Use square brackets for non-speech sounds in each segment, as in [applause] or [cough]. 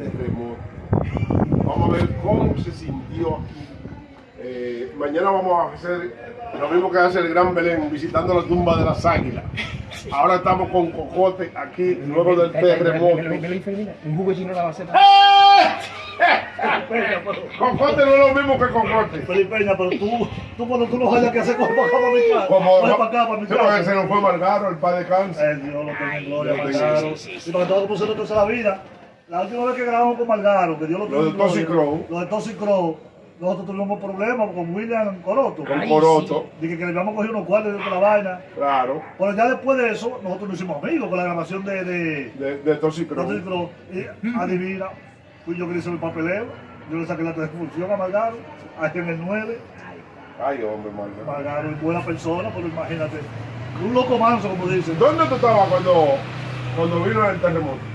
terremoto. Vamos a ver cómo se sintió aquí. Eh, mañana vamos a hacer lo mismo que hace el Gran Belén, visitando la tumba de las águilas. Ahora estamos con Cocote aquí, luego del terremoto. Un jugo chino la baceta. [laughs] Cocote no es lo mismo que Cocote. Felipe Peña, pero tú, tú cuando tú no hayas que hacer, coge para acá para mi casa. Coge para acá para mi casa. se nos fue Margaro, el padre cáncer. El Dios lo tenga en gloria, Margaro. Y para que todos pusieron entonces la vida. La última vez que grabamos con Margaro, que Dios lo tenga Lo de Tosi Crow. Lo de Tosi Crow. Nosotros tuvimos problemas con William Coroto. Con Coroto, Dije que le habíamos cogido unos cuartos de otra vaina. claro, Pero ya después de eso, nosotros nos hicimos amigos con la grabación de, de, de, de Tosi Crow. Tosi Crow. Y [laughs] adivina, fui yo que le hice el papeleo. Yo le saqué la transfusión a Margaro, ahí en el 9. Ay, hombre, Margaro. Margaro es buena persona, pero imagínate. Un loco manso, como dicen. ¿Dónde tú estabas cuando, cuando vino el terremoto?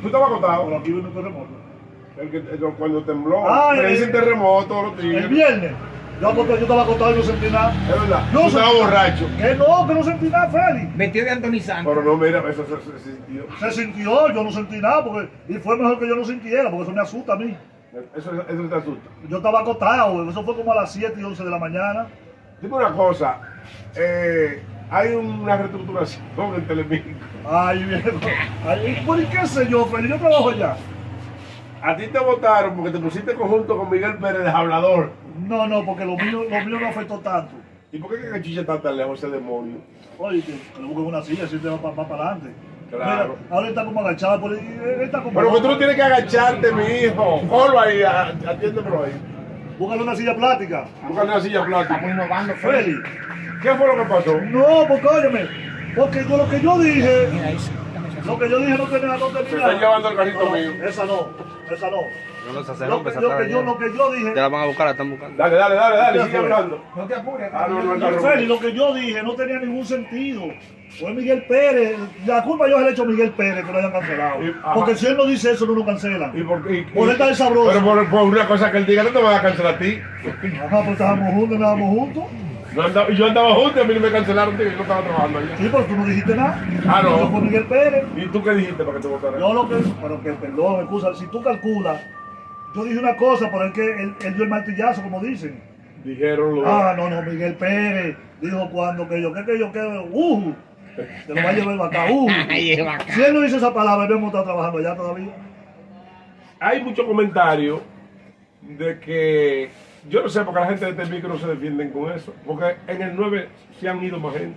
¿Tú estabas Por acostado? aquí vino un terremoto. El que, el- cuando tembló, Ah, me el- dicen terremoto, los El tigres. viernes, yo, acosté- yo estaba acostado y no sentí nada. Es verdad, estabas sentí- borracho. Que no, que no sentí nada, Félix. Vestido de Anthony Santos. Pero no, mira, eso se, se sintió. Se sintió, yo no sentí nada, porque, y fue mejor que yo no sintiera, porque eso me asusta a mí. Eso, eso te asusta. Yo estaba acostado, eso fue como a las 7 y 11 de la mañana. Dime una cosa, eh, hay una reestructuración en Telemicro. Ay, viejo. Ay, ¿Por qué sé yo, Félix? Yo trabajo allá. A ti te votaron porque te pusiste conjunto con Miguel Pérez de hablador. No, no, porque lo mío, lo mío no afectó tanto. ¿Y por qué que Chicha está tan lejos ese demonio? Oye, que, que le busquen una silla, así te va para adelante. Claro. Mira, ahora está como agachado, por ahí, él está como... Pero que tú no tienes que agacharte, mi hijo. Colo ahí, atiéndemelo ahí. Búscale una silla plástica. Búscale una silla Estamos plástica. innovando. Félix. ¿Qué fue lo que pasó? No, porque óyeme, porque yo, lo que yo dije, lo que yo dije no tenía, no tenía. Se está llevando el carrito No, mío. Esa no, esa no. No hace Lo que, yo, lo que yo dije, Ya la van a buscar, la están buscando. Dale, dale, dale, dale, sigue hablando. No te apures. Ah, no, lo que yo dije no tenía ningún sentido. Fue Miguel Pérez, la culpa yo se la he hecho a Miguel Pérez que lo hayan cancelado. Y-. Porque si él no dice eso, no lo cancelan. ¿Y por qué? y- Por estar sabroso. Pero por, por una cosa que él diga, no te van a cancelar a ti. Ajá, pues estábamos juntos, andábamos juntos. Yo andaba, yo andaba junto y a mí no me cancelaron, tío, yo no estaba trabajando allá. Sí, pero tú no dijiste nada. Ah, no. Yo fue Miguel Pérez. ¿Y tú qué dijiste para que te votaran? Yo lo que, pero que perdón, excusa, si tú calculas, yo dije una cosa, pero es que él, él dio el martillazo, como dicen. Dijeron lo Ah, no, no, Miguel Pérez dijo cuando que yo, que que yo, que, uh, te lo va a llevar el acá, uh. [laughs] Si él no dice esa palabra, no hemos estado trabajando allá todavía. Hay muchos comentarios de que yo no sé por qué la gente de este micro no se defienden con eso. Porque en el 9 se han ido más gente.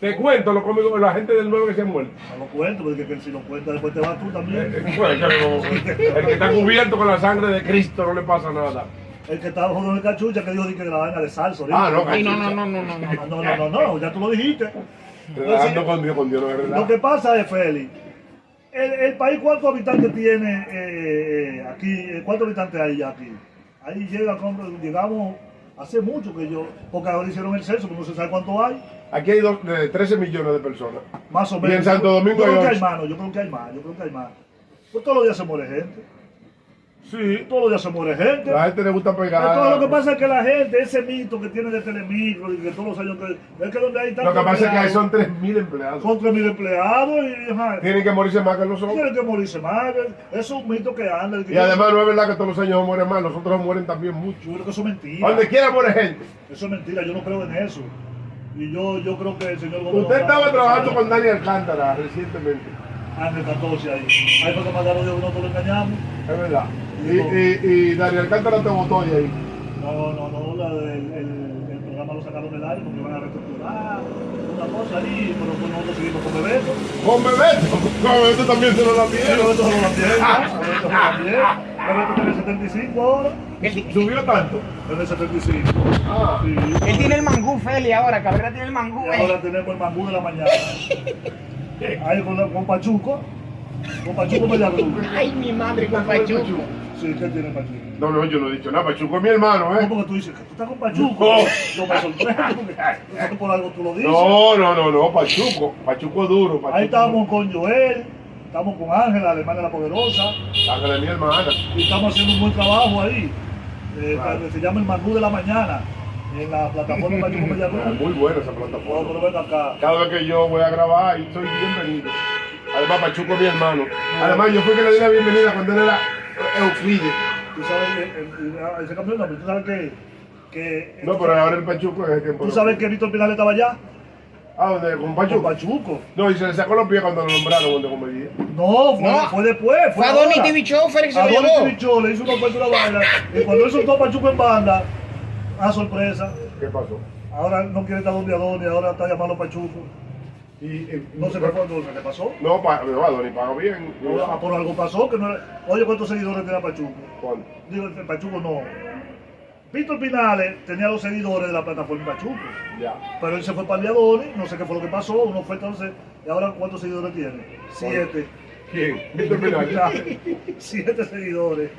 Te cuento lo cómico, la gente del 9 que se han muerto. No lo cuento, porque que si lo cuentas después te vas tú Eh, también. eh, bueno, no- el que está cubierto con la sangre de Cristo no le pasa nada. El que estaba jodiendo el cachucha que dijo di que la vaina de salsa. Ah, no, Ay, no, no, no, no, no. no. no, no, no, no, no, ya tú lo dijiste. Relajando con Dios, con Dios no es Lo que pasa es, Félix, el, el país, ¿cuántos habitantes tiene eh, eh, aquí? Eh, ¿Cuántos habitantes hay ya aquí? Ahí llega, llegamos hace mucho que yo, porque ahora hicieron el censo, pero no se sabe cuánto hay, Aquí hay dos- de 13 millones de personas. más o Y menos. en Santo Domingo yo creo hay que hay más, no, yo creo que hay más, yo creo que hay más. Pues todos los días se muere gente, Sí, todos los días se muere gente. la gente le gusta pegar. Entonces, lo que pasa es que la gente, ese mito que tiene de Telemicro y que todos los años que es que donde hay Lo tantos que pasa es que ahí son 3.000 empleados. son 3.000 empleados y ajá, Tienen que morirse más que nosotros. tienen que morirse más. Es un mito que anda. que Y además no es verdad que todos los años mueren más, nosotros mueren también mucho. Yo creo que eso es mentira. Donde quiera muere gente. Eso es mentira, yo no creo en eso. Y yo, yo creo que el señor Usted estaba trabajando con Dani Alcántara recientemente, Ángel 14 ahí. Ahí fue que mandaron que nosotros lo engañamos. es verdad. Y, y, y Dani Alcántara te votó ahí. No, no, no, la del- el, el programa lo sacaron del aire porque iban a reestructurar. Una cosa ahí, pero pues nosotros seguimos con Bebeto. Con Bebeto. Con Bebeto también se lo la pidieron. Bebeto se lo también, ¿no? Bebeto se lo también. Bebeto tiene 75 ahora. Subió tanto. Tiene 75. Ah. Sí. él tiene el mangú, Feli, ahora. Cabrera tiene el mangú, Y ahora eh. tenemos el mangú de la mañana. [laughs] Ahí con, la- con Pachuco. Con Pachuco. Ay, mi madre, con Pachuco. Sí, ¿qué tiene Pachuco? No, no, yo no he dicho nada. Pachuco es mi hermano, No, ¿eh? porque tú dices que tú estás con Pachuco. No. Yo me sé que por algo tú lo dices. No, no, no, no, Pachuco. Pachuco es duro. Pachuco. Ahí estamos con Joel, estamos con Ángela, la hermana de la poderosa, Ángela es mi hermana. y estamos haciendo un buen trabajo ahí. Eh, Claro. que Se llama el Mangú de la Mañana, en la plataforma Pachuco [laughs] Mediagruz. muy buena esa No, pero plataforma. acá. Cada vez que yo voy a grabar, ahí soy bienvenido. Además, Pachuco es mi hermano. Además, yo fui que le di la bienvenida cuando él era Euclides. Tú sabes que el- el- ah, ese nombre. Tú sabes que. que No, pero ahora el Pachuco es el tiempo. Tú sabes que Víctor Pinal estaba allá. Ah, ¿dónde? ¿Con Con Pachuco? Pachuco. No, y se le sacó los pies cuando lo nombraron cuando comedia. No, fue, No. fue después. Fue, Fue a Donny Show, Félix se lo Adonis llevó. TV Show le hizo una oferta una vaina. Y cuando él soltó a Pachuco en banda, a sorpresa. ¿Qué pasó? Ahora no quiere estar donde Adonis, ahora está llamando a Pachuco. Y, y- No sé qué fue, no sé qué pasó. No, pa, no, Adonis paga bien. Ah, por algo pasó que no era- Oye, ¿cuántos seguidores tenía Pachuco? ¿Cuánto? Digo, el Pachuco no. Víctor Pinales tenía los seguidores de la plataforma Pachuco. Ya. Pero él se fue para Adonis, no sé qué fue lo que pasó, uno fue entonces, y ahora ¿cuántos seguidores tiene? Siete. ¿Quién? Víctor Pinal. [laughs] Siete seguidores.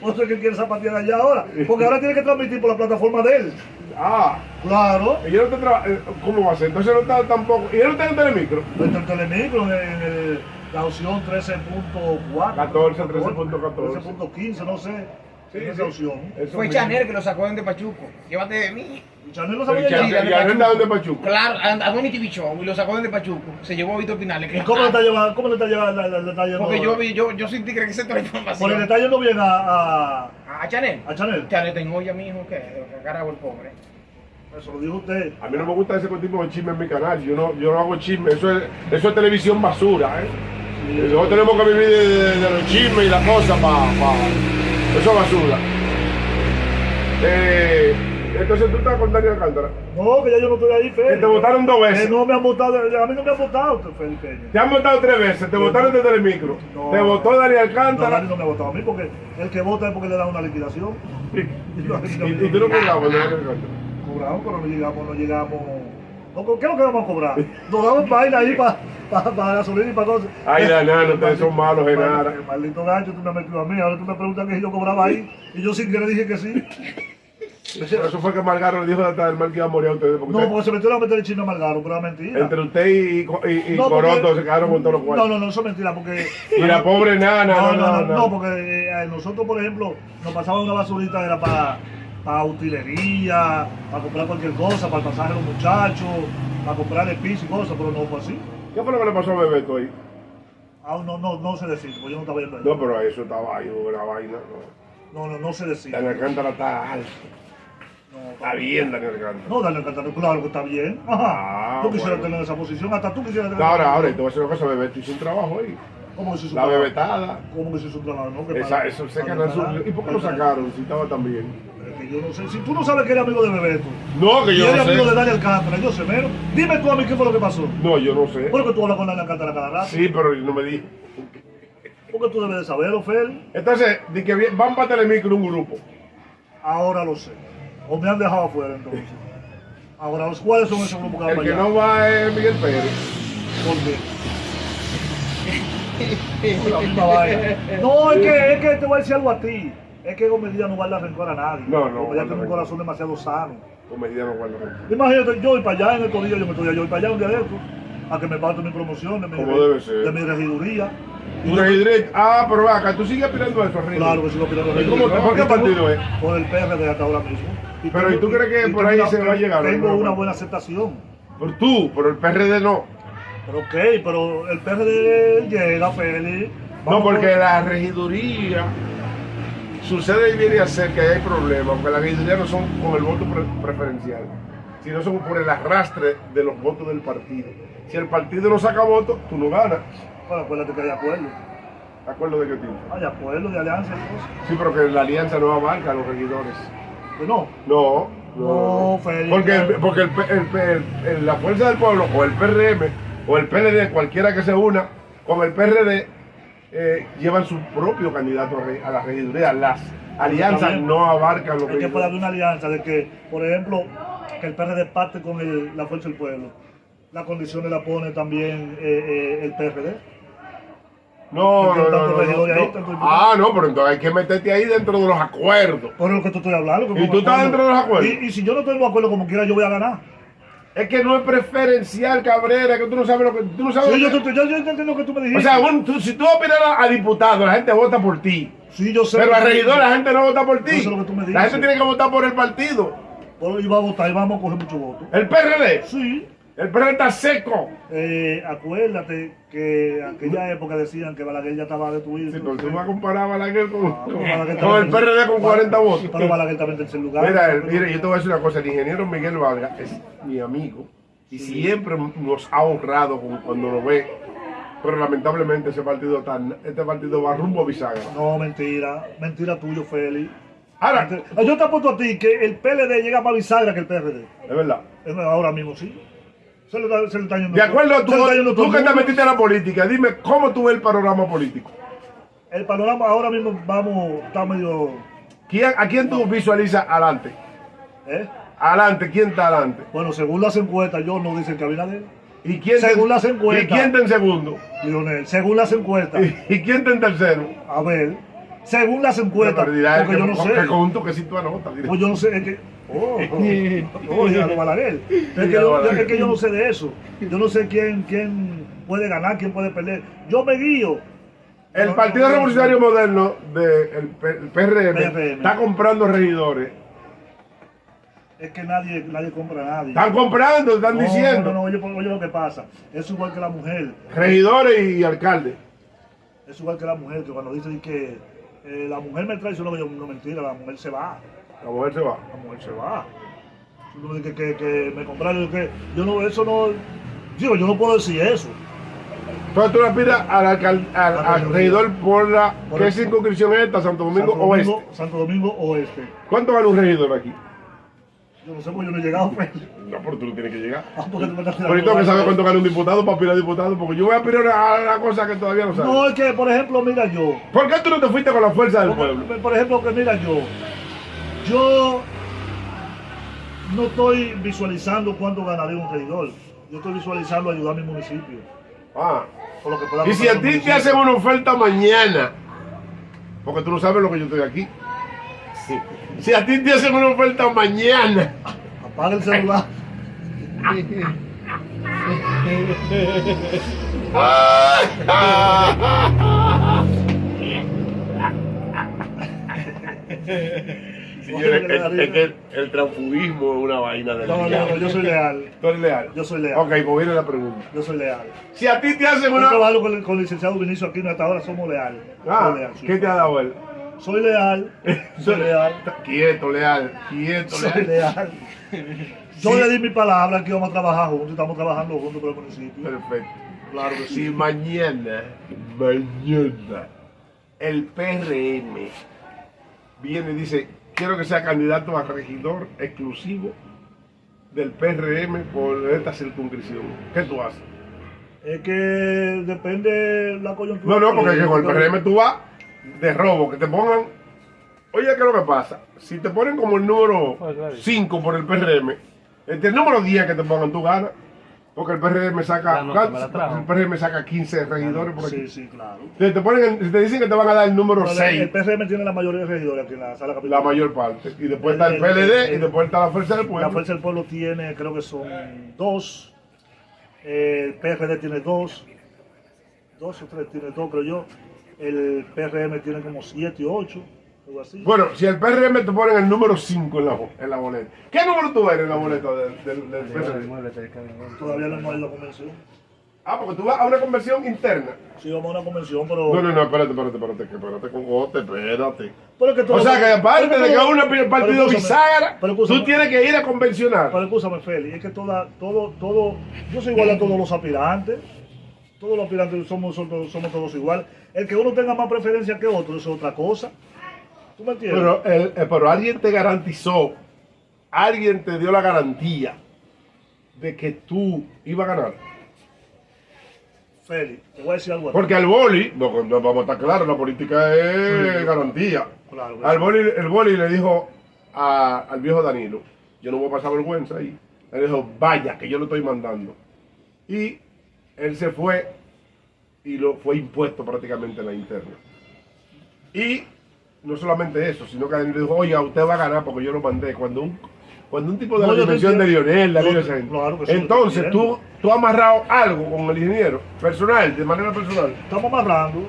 ¿Vos sabés que quiere zapatear allá ahora? [laughs] Porque ahora tiene que transmitir por la plataforma de él. Ah, Claro. y no traba- eh, ¿Cómo va a ser? Entonces no está tampoco. ¿Y él no está en Telemicro? Está en Telemicro, en, el- la opción 13.4. 14, 13.14. 13.15, no sé. Sí, en esa sí. opción. Eso Fue. Chanel que lo sacó de Pachuco. Llévate de mí. Chanel lo ya. de Pachuco. Pachuco. Claro, a, a Donny TV Show y lo sacó de Pachuco. Se llevó a Víctor Pinales. ¿Y cómo le está llevando? ¿Cómo le está llevando? Le, le está yendo- Porque yo, vi- yo, yo soy tigre que toda la Por el información. está yendo bien a, a, A Chanel. a Chanel. Chanel tengo olla, mijo, que que carajo el pobre. Eso lo dijo usted. A mí no me gusta ese tipo de chisme en mi canal. Yo no, yo no hago chisme. Eso es, eso es televisión basura, ¿eh? Nosotros tenemos que vivir de, de- de los chismes y las cosas para. Eso es basura. Eh, entonces tú estás con Daniel Alcántara. No, que ya yo no estoy ahí, Que Félix. te votaron dos Que veces. no me han votado, a mí no me han votado, Félix Peña. Te han votado tres veces. Te votaron desde el micro. No. Te votó Daniel No, Alcántara. Dani no me ha votado a mí porque el que vota es porque le da una liquidación. Y, [laughs] y tú no cobrabas Daniel Alcántara. Cobramos, pero no llegamos, no llegamos. No, ¿Qué es lo que vamos a cobrar? Nos daban vaina ahí para pa, pa gasolina y para cosas. Ay, Danano, ustedes son malos, El Genara. maldito gancho, tú me has metido a mí. Ahora tú me preguntas que si yo cobraba ahí. Y yo sin querer dije que sí. Eso fue que Margaro le dijo hasta del mal que iba a morir a ustedes. Porque No, porque se metió a meter el chino amargaro, pero era mentira. entre usted y, y, y No, porque- Coroto se quedaron con todos los No, cuartos. no, no, eso es mentira, porque. Y la pobre nana, No, no, no, no, no, porque eh, nosotros, por ejemplo, nos pasaba una basurita, era para, para utilería, para comprar cualquier cosa, para el pasaje de los muchachos, para comprar el piso y cosas, pero no fue así. ¿Qué fue lo que le pasó a Bebeto ahí? Aún no, no, no sé decir, porque yo no estaba viendo ahí. No, pero eso estaba ahí, una vaina. No. No, no, no sé decir. Daniel Alcántara está alto. No, Está bien, Daniel Alcántara. No, dale Alcántara, claro que está bien. Ajá. Ah, yo quisiera bueno. tener esa posición, hasta tú quisieras tener ahora, ahora, y te voy a decir una cosa, Bebeto hizo un trabajo ahí. ¿Cómo que se La bebetada. ¿Cómo que se trabajo? No, que Esa, eso se su... ganar. ¿Y por qué lo sacaron si estaba tan bien? Es que yo no sé. Si tú no sabes que eres amigo de Bebeto, No, que y yo eres no amigo de sé. Daniel Alcántara, yo sé menos. Dime tú a mí qué fue lo que pasó. No, yo no sé. Porque tú hablas con Daniel Alcántara cada rato. Sí, pero no me di. Porque tú debes de saberlo, Fel. Entonces, de que van para Telemicro un grupo. Ahora lo sé. O me han dejado afuera entonces. Ahora, ¿los ¿cuáles son esos grupos que van El que allá? no va es Miguel Pérez. ¿Por qué? [laughs] La misma vaina. No, es que, es que te voy a decir algo a ti. Es que Gomedía no guarda rencor a nadie. No, no, Gomedía guarda tiene un corazón demasiado sano. Con medida no guarda rencor. Imagínate, yo voy para allá en estos días, yo me estoy yo voy para allá un día de estos, a que me parto mi promoción de mi, Como debe ser. de mi regiduría. Eres Ah, pero acá, tú sigues aspirando a eso, Ringo. Claro que sigo ¿Y cómo te- por qué partido es? Por el PRD hasta ahora mismo. Pero, ¿y tú crees que por tengo ahí se va a llegar? Tengo una buena aceptación. Por tú, pero el PRD no. Pero ok, pero el PRD llega, Félix. No, porque la regiduría sucede y viene a ser que hay problemas, porque las regidurías no son con el voto pre- preferencial, sino son por el arrastre de los votos del partido. Si el partido no saca votos, tú no ganas. Bueno, acuérdate que hay acuerdo. ¿De acuerdo de qué tipo? Hay acuerdo de alianza y cosas. Sí, pero que la alianza no abarca a los regidores. Pues no. No, No, Félix. Porque, el- porque el, la fuerza del pueblo, o el PRM, o el PLD, cualquiera que se una, con el PRD, eh, llevan su propio candidato a la regiduría. Las alianzas no abarcan los Es que puede haber una alianza de que, por ejemplo, que el PRD parte con la fuerza del pueblo. Las condiciones la pone también eh, eh, el PRD. No, no, no, Ah, no, pero entonces hay que meterte ahí dentro de los acuerdos. Por lo que tú estoy hablando. ¿Y tú estás dentro de los acuerdos? Y, si yo no tengo acuerdo como quiera, yo voy a ganar. Es que no es preferencial, Cabrera, que tú no sabes lo que tú no sabes. Sí, yo, que- te- yo, yo entiendo lo que tú me dijiste. o sea, si tú opinas a, a diputado, la gente vota por ti. sí, yo sé. Pero a regidor la gente no vota por ti. Eso es lo que tú me La dices. gente tiene que votar por el partido. Bueno, y va a votar y vamos a coger mucho voto. El PRD. Sí. El PRD está seco. Eh, acuérdate que aquella época decían que Balaguer ya estaba destruido. Sí, pero tú vas a comparar a Balaguer con, Ah, Balaguer con el PRD con 40 votos. Pero Balaguer también en tercer lugar. Mira, el- mira, yo te voy a decir una cosa, el ingeniero Miguel Vargas es mi amigo y siempre nos ha honrado cuando lo ve, pero lamentablemente ese partido tan, este partido va rumbo a bisagra. No, mentira. Mentira tuyo, Félix. Ahora. Yo te apuesto a ti que el PLD llega más bisagra que el PRD. es verdad. Eh, Ahora mismo sí. Se está yendo De acuerdo a tú, tú que te metiste en la política, dime cómo tú ves el panorama político. El panorama ahora mismo vamos, está medio. ¿Quién, ¿A quién tú visualizas adelante? ¿eh? Adelante, ¿quién está adelante? Bueno, según las encuestas, yo no dicen que Abinader. ¿Y quién Según te- las encuestas. ¿Y quién está en segundo? Lionel, según las encuestas. ¿Y, y quién está en tercero? A ver, según las encuestas. Porque yo no que- sé. que con un toquecito anota. dirá. Pues yo no sé, es que. Oh, oh, oh, ya lo Balaguer. [laughs] Es que, yo, es que yo no sé de eso. Yo no sé quién, quién puede ganar, quién puede perder. Yo me guío. El Partido Revolucionario Moderno del PRM, PRM. está comprando regidores. Es que nadie, nadie compra a nadie. Están comprando, están No, diciendo. No, no, oye, oye lo que pasa. Es igual que la mujer. Regidores y alcaldes. Es igual que la mujer, que cuando dicen que eh, la mujer me traicionó, yo no mentira, la mujer se va. La mujer se va. La mujer se va. Que, que, que me compraron, que yo no, eso no, digo, yo no puedo decir eso. Entonces tú le pides al, al, al regidor por la. Por ¿Qué circunscripción es esta? Santo Domingo, Santo Domingo, Oeste. Santo Domingo Oeste. ¿Cuánto vale un regidor aquí? Yo no sé, porque yo no he llegado, pues. No, pero tú no tienes que llegar. Ah, porque tú me estás Pero yo tengo que saber cuánto gana un diputado para aspirar a diputado, porque yo voy a aspirar a una cosa que todavía no sabes. No, es que, por ejemplo, mira yo. ¿Por qué tú no te fuiste con la fuerza del pueblo? Por, ejemplo, que mira yo. Yo no estoy visualizando cuánto ganaré un regidor. Yo estoy visualizando ayudar a mi municipio. Ah. Por lo que pueda Y si a ti te hacen una oferta mañana, porque tú no sabes lo que yo estoy aquí. Sí. Si a ti te hacen una oferta mañana, Apaga el celular. señores, es, es que el, el transfugismo es una vaina del No, no, no, yo soy leal. ¿Tú eres leal? Yo soy leal. Ok, pues viene la pregunta. Yo soy leal. Si a ti te hacen Yo una... trabajo con el, con el licenciado Vinicio aquí, hasta ahora somos leales. Ah, sí. ¿qué te ha dado él? Soy leal. [laughs] Soy leal. Quieto, leal, quieto, Soy leal. leal. [laughs] Yo Sí. le di mi palabra que vamos a trabajar juntos, estamos trabajando juntos por el municipio. Perfecto. Claro que Si sí. mañana, mañana, el PRM viene y dice, quiero que sea candidato a regidor exclusivo del PRM por esta circunscripción, ¿qué tú haces? Es que depende la coyuntura. No, no, porque con el. PRM tú vas de robo, que te pongan... Oye, ¿qué es lo que pasa? Si te ponen como el número 5 por el PRM, entre el número 10 que te pongan, tú ganas. Porque el PRM saca, La la el PRM saca 15 regidores por aquí. Sí, sí, claro. Te, te ponen, en- te dicen que te van a dar el número el- 6, El PRM tiene la mayoría de regidores aquí en la sala capital. la mayor parte. Y después está el PLD el- y después está la Fuerza del La Pueblo. Fuerza del Pueblo tiene, creo que son dos. El PRD tiene dos. Dos o tres tiene dos, creo yo. El PRM tiene como siete o ocho, algo así. Bueno, si el PRM te ponen el número 5 en la, en la boleta. ¿Qué número tú eres en la boleta del, del, del PRM? Todavía no hemos ido a convención. Ah, porque tú vas a una conversión interna. Sí, vamos a una convención, pero. No, no, no, espérate, espérate, espérate, espérate, cocote, espérate. pero es que todo- O sea que aparte pero de que pero partido bisagra, tú tienes que ir a convencionar. Pero escúchame, Félix, es que toda, todo, todo, yo soy igual a todos los aspirantes. Todos los aspirantes somos, somos, somos todos igual. El que uno tenga más preferencia que otro, es otra cosa. ¿Tú me entiendes? Pero, el- eh, pero alguien te garantizó, alguien te dio la garantía de que tú ibas a ganar. Félix, te voy a decir algo. Porque al boli, no, no, vamos a estar claros, la política es Sí. garantía. Claro, Al boli, el boli le dijo a- al viejo Danilo, yo no voy a pasar vergüenza ahí. Le dijo, vaya, que yo lo estoy mandando. Y él se fue y lo fue impuesto prácticamente en la interna. Y no solamente eso, sino que Danilo dijo, oye, usted va a ganar porque yo lo mandé. Cuando un, cuando un tipo de No, la dimensión de. Lionel, claro sí, yo te entonces tú, tú has amarrado algo con el ingeniero, personal, de manera personal. Estamos amarrando.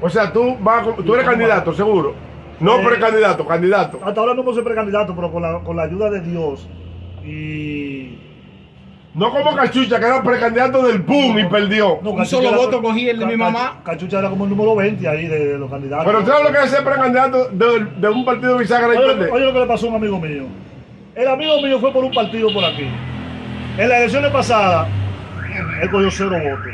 O sea, tú, vas, tú eres Estamos candidato, seguro. No Eh, precandidato, candidato. Hasta ahora no sido precandidato, pero con la, con la ayuda de Dios y No como Cachucha, que era precandidato del PUM y perdió. No, Un solo voto cogí el de mi mamá. Cachucha era como el número 20 ahí de, de los candidatos. Pero ¿sabes lo que es ser precandidato de, de un partido bisagra y Oye, perder? oye lo que le pasó a un amigo mío. El amigo mío fue por un partido por aquí. En las elecciones pasadas, él cogió cero votos.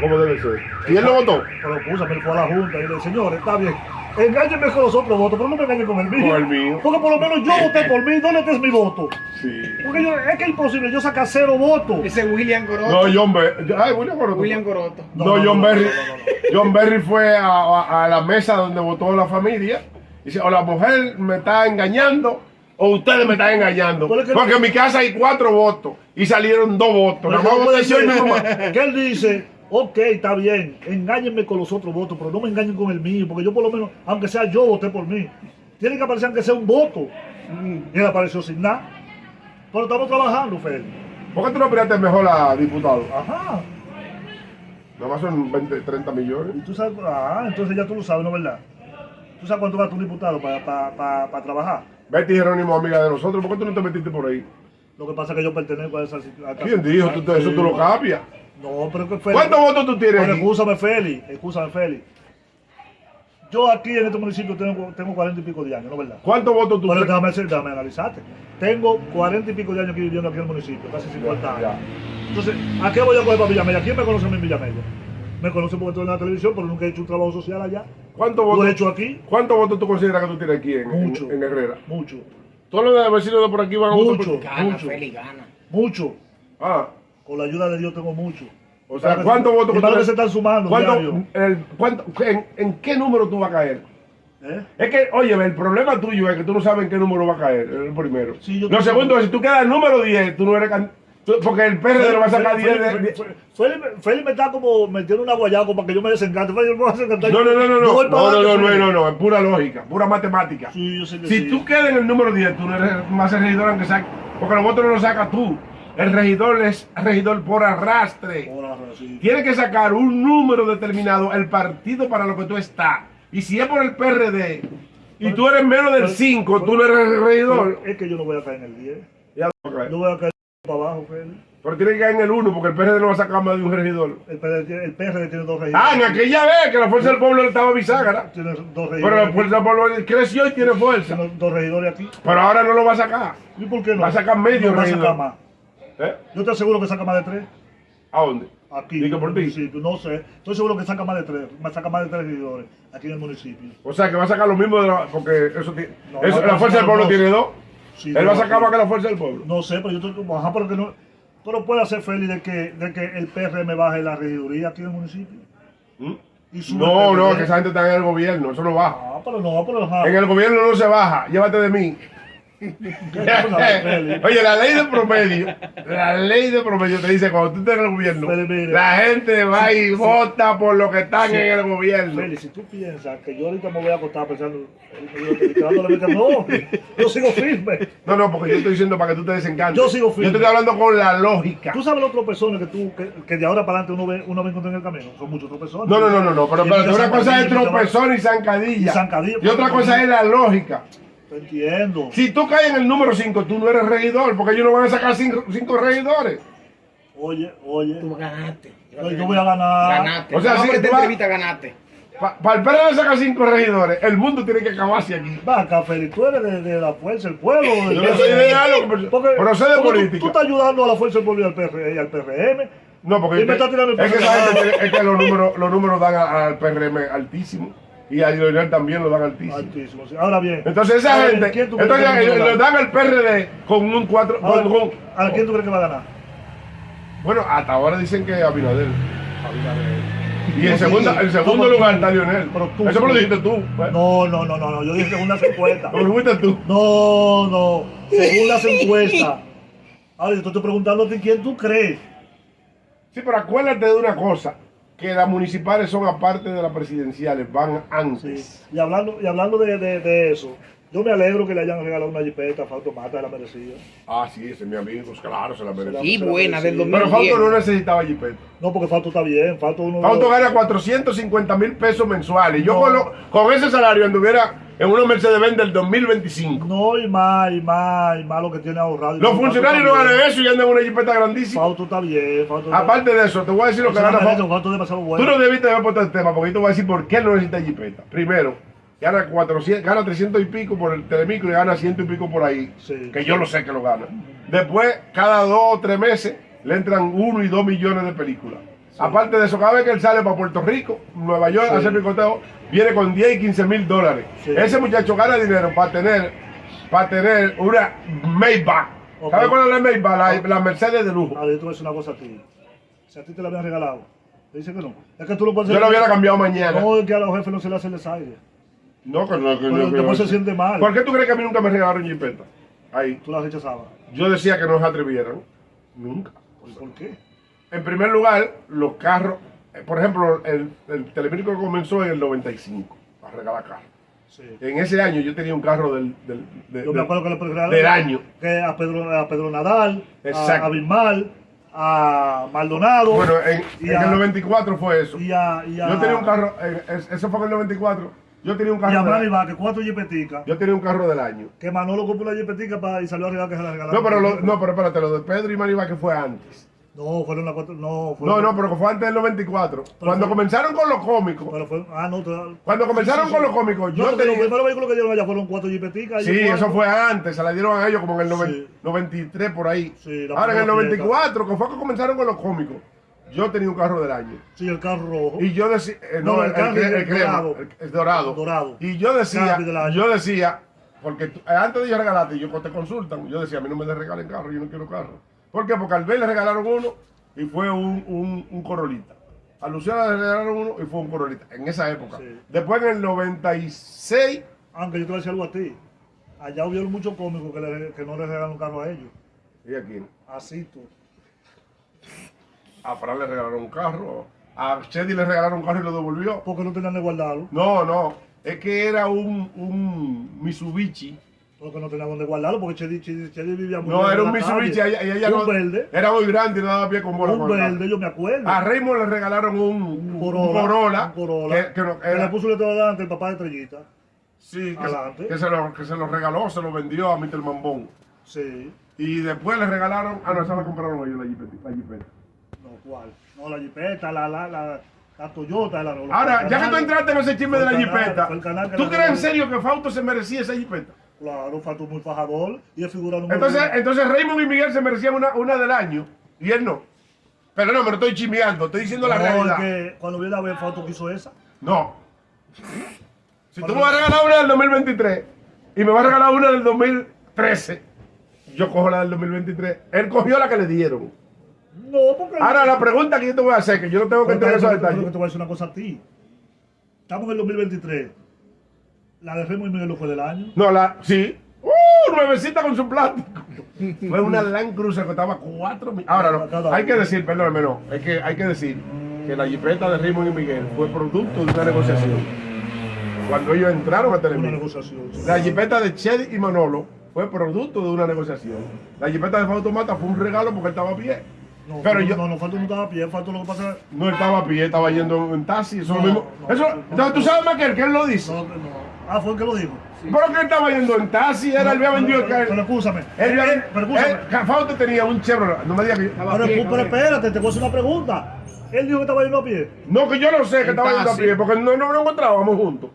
¿Cómo debe ser? ¿Y él lo votó? Pero puso, me fue a la Junta y le dije, señor, está bien. Engáñenme con los otros votos, pero no me engañen con el mío. Con el mío. Porque por lo menos yo voté por mí. ¿Dónde está mi voto? Sí. Porque yo, es que es imposible yo sacar cero votos. Ese William Coroto. No, John Berry. Ay, William Coroto. William Coroto. No, No, no, John no, Berry. no, no, John Berry fue a, a- a la mesa donde votó la familia. Y dice, o la mujer me está engañando o ustedes me están engañando. Pero es que- Porque en mi casa hay cuatro votos y salieron dos votos. Pero Nada más ¿cómo voté puede yo y mi ser? mamá. Que él dice, ok, está bien, engáñenme con los otros votos, pero no me engañen con el mío, porque yo por lo menos, aunque sea yo, voté por mí. Tiene que aparecer aunque sea un voto. Y él apareció sin nada. Pero estamos trabajando, Félix. ¿Por qué tú no aspiraste mejor a diputado? Ajá. Nada más son 20, 30 millones. Y tú sabes, ah, entonces ya tú lo sabes, ¿no es verdad? ¿Tú sabes cuánto gasta un diputado para, para, para, para trabajar? Betty Jerónimo, amiga de nosotros, ¿por qué tú no te metiste por ahí? Lo que pasa es que yo pertenezco a esa... esa- ¿Quién dijo? Tú, eso tú lo cambias. No, pero que Félix... ¿Cuántos votos tú tienes Pero escúchame, Félix, escúchame, Félix. Yo aquí en este municipio tengo, tengo 40 y pico de años, ¿no es verdad? ¿Cuántos votos tú Pero tienes? déjame, hacer- déjame analizarte. Tengo 40 y pico de años aquí viviendo aquí en el municipio, casi 50 años. Ya. Entonces, ¿a qué voy a coger para Villamella? ¿Quién me conoce a mí en Villamella? Me conoce porque estoy en la televisión, pero nunca he hecho un trabajo social allá. ¿Cuántos Lo he votos, hecho aquí, ¿Cuántos votos tú consideras que tú tienes aquí en, en- Mucho. en Herrera? mucho, Todos los vecinos de por aquí van a votar por Mucho. ti. Gana, Mucho. Feli, gana. mucho. Ah, Con la ayuda de Dios tengo mucho. o sea, que ¿cuántos votos Mi tú se están sumando ¿Cuánto- el- en, en qué número tú vas a caer? ¿Eh? Es que, oye, el problema tuyo es que tú no sabes en qué número va a caer, el primero. Sí, yo lo segundo es, si tú quedas en número 10, tú no eres... can- porque el PRD lo va a sacar 10 de... Félix me está como metiendo una guayaba para que yo me desencante. No, no, no, no, no, no, no, no, no, es pura lógica, pura matemática. Sí, yo sé que Si tú quedas en el número 10, tú no eres más el regidor aunque sea... Porque los votos no los sacas tú. El regidor es regidor por arrastre. Ahora, sí. Tiene que sacar un número determinado el partido para lo que tú estás. Y si es por el PRD y tú eres menos del Pero- 5, tú no eres regidor. Pero Es que yo no voy a caer en el 10. Ya lo va a caer. Yo voy a caer para abajo, Félix. Pero tiene que caer en el 1 porque el PRD no va a sacar más de un regidor. El PRD, tiene- el PRD tiene dos Ah, en regidores. aquella vez que la Fuerza del Pueblo estaba bisagra. Tiene dos Pero regidores. la Fuerza del Pueblo creció y tiene fuerza. Tiene dos regidores aquí. Pero ahora no lo va a sacar. ¿Y por qué no? Va a sacar medio no va a regidor. sacar más. ¿Eh? Yo te aseguro que saca más de tres. ¿A dónde? Aquí. Digo por ti. municipio. No sé. Estoy seguro que saca más de tres. Me saca más de tres regidores aquí en el municipio. O sea, que va a sacar lo mismo de la, porque eso, ti- No, eso- no, la Fuerza del Pueblo tiene dos. Sí, Él va a sacar sí. más que la Fuerza del Pueblo. No sé, pero yo estoy como, ajá, pero que no. Pero puede hacer feliz de que, de que el PRM baje la regiduría aquí en el municipio. ¿Mm? No, no, que esa gente está en el gobierno, eso no baja. Ah, pero no, pero ajá. En el gobierno no se baja, llévate de mí. [laughs] Oye, la ley de promedio, la ley de promedio te dice cuando tú estás en el gobierno, la gente va y vota por lo que están Sí. en el gobierno. Feli, si tú piensas que yo ahorita me voy a acostar pensando, eh, mente, no, yo sigo firme. No, no, porque yo estoy diciendo para que tú te desencantes. Yo sigo firme. Yo te estoy hablando con la lógica. Tú sabes las otras personas que tú, que, que de ahora para adelante uno ve, uno ve en el camino. Son muchas otras personas. No, no, no, no, no, pero, pero una cosa es tropezón y zancadilla. Y zancadilla, Y otra pues, cosa es la lógica. Te entiendo. Si tú caes en el número 5, tú no eres regidor, porque ellos no van a sacar 5 regidores. Oye, oye. Tú ganaste. Yo, yo voy a ganar. Ganaste. O sea, No, si vas- entrevista ganaste. Para el PRD sacar 5 regidores, el mundo tiene que acabarse aquí. Va Feli, tú eres de, de la fuerza del pueblo. de- Yo no soy de pero- Porque- pero sé de porque tú- política. Tú, estás ayudando a la fuerza del pueblo y al, PR, y al PRM. No, porque Y me está tirando el es, que esa gente es que los números, los números dan a- al PRM altísimo y a Leonel también lo dan altísimo. Altísimo. sí. Ahora bien. Entonces esa ahora gente, ¿quién tú crees entonces que a ganar? le dan al PRD con un 4, Ahora, con, con- ¿A quién tú crees que va a ganar? bueno, hasta ahora dicen que Abinader. Y en sí. en segundo ¿Cómo lugar está Lionel. Pero tú- Eso me lo dijiste tú. pues. No, no, no, no, no. Yo dije según las encuestas. [laughs] ¿Cómo lo fuiste tú? No, no. Según las encuestas. Ahora yo te estoy preguntando a ti quién tú crees. Sí, pero acuérdate de una cosa, que las municipales son aparte de las presidenciales, van antes. Sí. Y hablando, y hablando de, de, de eso, yo me alegro que le hayan regalado una jipeta a Fausto Mata, la merecía. Ah, sí, ese es mi amigo, pues claro, se la merece. Y se la buena, del merecía. Pero 2010. Fausto no necesitaba jipeta. No, porque Fausto está bien. Fausto uno. Fausto gana 450 mil pesos mensuales. Yo No. con, lo- con ese salario anduviera en una Mercedes-Benz del 2025. No, y más, y más, y más lo que tiene ahorrado. Los funcionarios no ganan eso y andan en una jipeta grandísima. Fausto está bien, Fausto Aparte de eso, te voy a decir lo que gana Fausto. Fausto Tú no debiste haber puesto el tema porque yo te voy a decir por qué él no necesita jipeta. Primero, gana 400, gana 300 y pico por el telemicro y gana 100 y pico por ahí. Sí. Que yo lo sé que lo gana. Después, cada dos o tres meses, le entran uno y dos millones de películas. Aparte de eso, cada vez que él sale para Puerto Rico, Nueva York, Sí. a hacer picoteo, viene con 10 y 15 mil dólares. Sí. Ese muchacho gana dinero para tener, para tener una Maybach. Ok. ¿Sabes cuál es la Maybach? La, la Mercedes de lujo. A ver, yo te voy a decir una cosa a ti. Si a ti te la habían regalado, te dice que no. Es que tú lo puedes Yo lo hubiera cambiado mañana. No, es que a los jefes no se le hace el desaire. No, que no, que no, Pero después no. se siente mal. ¿Por qué tú crees que a mí nunca me regalaron jipeta? Ahí. Tú las rechazabas. Yo decía que no se atrevieran. Nunca. ¿Por, por qué? En primer lugar, los carros, eh, por ejemplo, el, el comenzó en el 95 a regalar carros. Sí. En ese año yo tenía un carro del, del, de- Yo me del- acuerdo que le regalaron del año. Que a Pedro, a Pedro Nadal, a, Exacto. a Bismal, a Maldonado. Bueno, en, y en a- el 94 fue eso. y a, y a, Yo tenía un carro, eh, es- eso fue en el 94. Yo tenía un Y a carro. Manny del- Vázquez, cuatro jipeticas. yo tenía un carro del año. Que Manolo compró jipetica para, y salió a regalar que se la regalaron. No, pero, lo- no, pero espérate, lo de Pedro y Maribá que fue antes. No, fueron las cuatro. No, No, fueron, no, pero que fue antes del 94. Cuando fue- comenzaron con los cómicos, Pero fue, ah, no, Cuando comenzaron con los cómicos, No, yo porque los primeros vehículos que dieron allá fueron cuatro jipeticas. Sí, eso fue antes, se la dieron a ellos como en el noven- Sí. 93 por ahí. Ahora en el primera fiesta. 94, que fue que comenzaron con los cómicos, yo tenía un carro del año. Sí, el carro rojo. Y yo decía, eh, no, No, el, el carro el, el dorado. dorado. Dorado. Y yo decía, yo decía, porque eh, antes de yo regalarte, yo te consultan, yo decía, a mí no me regalen carro, yo no quiero carro. ¿Por qué? Porque al B le regalaron uno y fue un, un, un Corolita. A Luciana le regalaron uno y fue un Corolita, en esa época. Sí. Después en el 96, Aunque yo te voy a decir algo a ti. Allá hubieron muchos cómicos que, le- que no le regalaron carro a ellos. ¿y aquí? Así tú. A Fran le regalaron un carro, a Chedi le regalaron un carro y lo devolvió. Porque no tenían de guardarlo. No, no, es que era un, un Mitsubishi. Porque no tenían donde guardarlo. Porque Chedi, Chedi, Chedi vivía muy No, era un Mitsubishi, ella, ella un no, verde. era muy grande y no daba pie con bola. Un verde, yo me acuerdo. A Raymond le regalaron un, un un Corolla. Un Corolla, que, que no- que le puso el letrero delante el papá de Estrellita. sí, que, adelante. que se lo, que se lo regaló, se lo vendió a Mr. Mambón. Sí. Y después le regalaron, ah no, esa la compraron ellos, la jipeta. La jipeta. No, ¿cuál? No, la Jeepeta, la, la, la, la Toyota, la Ahora, ya que tú entraste en ese chisme de la jipeta, ¿tú crees en serio que Fausto se merecía esa jipeta? Claro, Fatu muy fajador y es figura número Entonces, uno. entonces Raymond y Miguel se merecían una, una del año y él no. Pero no, me lo estoy chismeando, estoy diciendo la No, realidad. es que cuando viene a ver, Fausto quiso esa. No. Si tú me vas a regalar una del 2023 y me vas a regalar una del 2013, yo cojo la del 2023. Él cogió la que le dieron. No, porque. Ahora la pregunta que yo te voy a hacer, que yo no tengo que entrar en esos detalles. te voy a decir una cosa a ti. Estamos en el 2023. La de Remo y Miguel no fue del año. No, la, sí. ¡Uh! Nuevecita con su plástico. [laughs] Fue una Land Cruiser que costaba 4 mil. Ahora no, hay que decir, perdóname, no. Es que hay que decir que la jipeta de Raymond y Miguel fue producto de una negociación. Cuando ellos entraron a Una Televisa. negociación. sí. La jipeta de Chedi y Manolo fue producto de una negociación. La jipeta de Fausto Mata fue un regalo porque él estaba a pie. No, Pero yo no, no, Fausto no estaba a pie, Fausto lo que pasa no estaba a pie, estaba yendo en taxi. Eso es No, lo mismo. no, eso, no, entonces tú sabes más que él, que él lo dice. No, no. Ah, fue el que lo dijo. Pero que él estaba yendo en taxi, era, él había vendido el Pero, pero carro. escúchame. Él, Eh, había- eh, pero escúchame. él- Fausto tenía un Chevrolet. No me digas que. Pero, pero espérate, te voy a hacer una pregunta. Él dijo que estaba yendo a pie. No, que yo no sé que estaba yendo a pie, porque no, no nos encontrábamos juntos.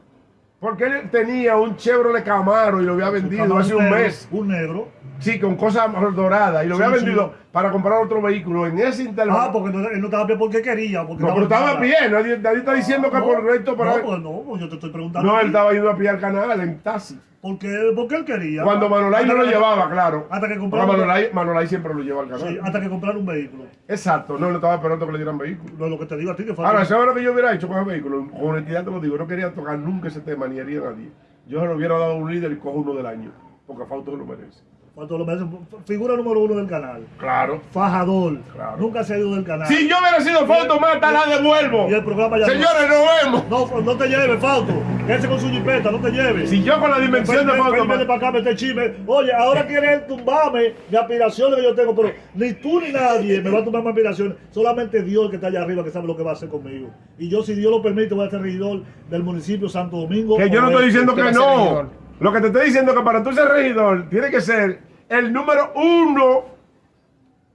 Porque él tenía un Chevrolet Camaro y lo había vendido hace un negro, mes. Un negro. Sí, con cosas doradas. Y lo Sí, había sí. vendido para comprar otro vehículo. En ese intervalo. Ah, porque no- él no estaba pie porque quería. Porque no, pero estaba en bien. Nadie, nadie está diciendo que no, por recto para. No, pues no, pues yo te estoy preguntando. No, él estaba yendo a pie al canal en taxi. Porque, porque él quería. Cuando Manolay no lo que- llevaba, claro. hasta que comprara- Manolay, Manolay siempre lo lleva al canal. Sí, hasta que comprar un vehículo. Exacto, no le estaba esperando que le dieran vehículo. Lo, lo que te digo a ti que fue. Ahora, ¿sabes lo que yo hubiera hecho con el vehículo? Con honestidad te lo digo, no quería tocar nunca ese tema ni haría nadie. Yo se lo hubiera dado a un líder y cojo uno del año, porque Fausto lo merece. Cuando lo merecen, figura número uno del canal. Claro. Fajador. Claro. Nunca se ha ido del canal. Si yo hubiera sido Fausto Mata, la devuelvo. Y el programa ya Señores, nos vemos. No, no te lleves, Fausto. Quédese con su jipeta, no te lleves. Si yo con la dimensión de Fausto Mata. para acá, mete chisme. Oye, ahora quieres tumbarme mi aspiraciones que yo tengo, pero ni tú ni nadie me va a tumbar mis aspiraciones. Solamente Dios que está allá arriba que sabe lo que va a hacer conmigo. Y yo, si Dios lo permite, voy a ser regidor del municipio de Santo Domingo. Que yo no estoy diciendo Usted que no. Lo que te estoy diciendo es que para tú ser regidor, tiene que ser el número uno.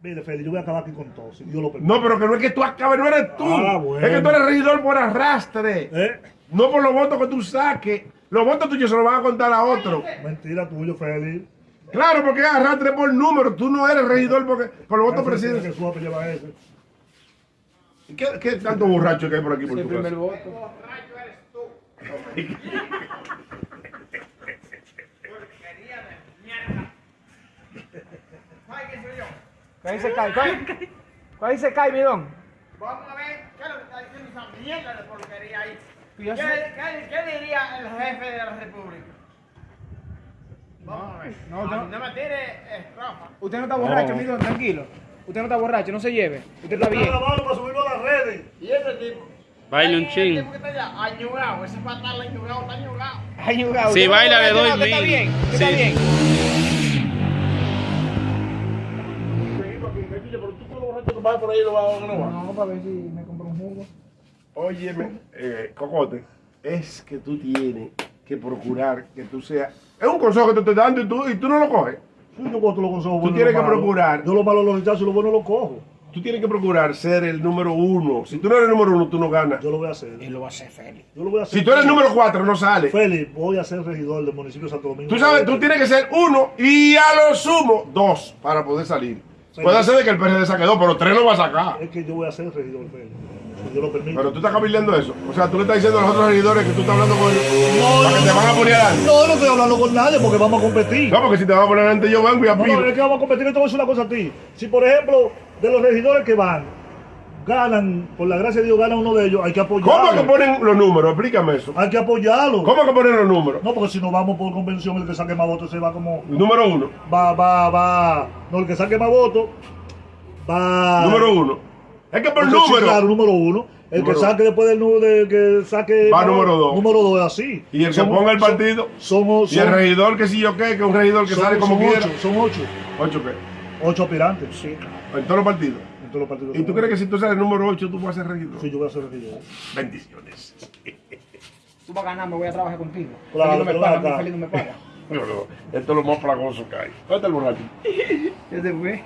Mire, Feli, yo voy a acabar aquí con todo, si Dios lo permite. No, pero que no es que tú acabes, no eres tú. Ah, bueno. Es que tú eres regidor por arrastre. ¿Eh? No por los votos que tú saques. Los votos tuyos se los van a contar a otro. Mentira tuyo, Feli. Claro, porque es arrastre por número. Tú no eres regidor porque, por los votos presidenciales. que suave lleva ese. ¿Qué, ¿Qué tanto borracho que hay por aquí por el tu primer casa? voto. [laughs] Ahí se cae, ¿cuál? Ahí se cae. Vamos a ver qué es lo que está diciendo esa mierda de porquería ahí. Y ¿Qué, qué- qué diría el jefe de la república? Vamos a ver. no, Ah, no. no me tire estrofa. Usted no está borracho, No. mi don, tranquilo. Usted no está borracho, no se lleve. Usted está bien. grabando para subirlo a las redes. Y ese tipo. Baile un Ese chin. tipo que está allá, añugado. Ese patal añugado, está añugado. Ay, jugado. Si no baila, está le doy Usted está mil. bien, está Sí. bien. Vas por ahí no vas no vas. No, para ver si me compro un jugo. Óyeme, eh, Cocote, es que tú tienes que procurar que tú seas. Es un consejo que te estoy dando y tú, y tú no lo coges. Sí, yo cojo los consejos y tienes que procurar. Yo lo malo lo rechazo y lo bueno lo cojo. Tú tienes que procurar ser el número uno. Si tú no eres el número uno, tú no ganas. Yo lo voy a hacer. Él lo va a hacer feliz. Yo lo voy a hacer. Si tú eres el número cuatro, no sales. Félix, voy a ser regidor del municipio de Santo Domingo. Tú sabes, tú tienes que ser uno y a lo sumo dos para poder salir. Puede ser de que el PRD saque dos, pero tres no va a sacar. Es que yo voy a ser regidor, Félix. Si Dios lo permite. Pero tú estás cabildeando eso. O sea, tú le estás diciendo a los otros regidores que tú estás hablando con ellos para que te van a poner adelante. No, no estoy hablando con nadie porque vamos a competir. No, porque si te van a poner adelante, yo vengo y No, no, apilo. es que vamos a competir. Yo te voy a decir una cosa a ti. Si, por ejemplo, de los regidores que van, ganan, por la gracia de Dios, gana uno de ellos, hay que ¿Cómo apoyarlo. que ponen los números? Explícame eso. Hay que apoyarlo. ¿Cómo que ponen los números? No, porque si no vamos por convención, el que saque más votos se va como. Número uno. Va, va, va. No, el que saque más votos va. Número uno. Es que por sí, número. claro, número uno. El Número que saque después del número, del que saque. Va número dos. Número dos es así. Y el que ponga el partido. Somos. Y el regidor que si yo qué, que es un regidor que sale como son quiera. ocho, son ocho. ¿Ocho qué? Ocho aspirantes. Sí, En todos los partidos. En todos los partidos. ¿Y tú crees que si tú sales el número 8 tú vas a ser regidor? Sí, yo voy a ser regidor. Bendiciones. Tú vas a ganar, me voy a trabajar contigo. Claro, Feliz no me paga, mi Feliz no me paga. [laughs] No, no, esto es lo más plagoso que hay. ¿Dónde está el borracho? [laughs] Ya se fue.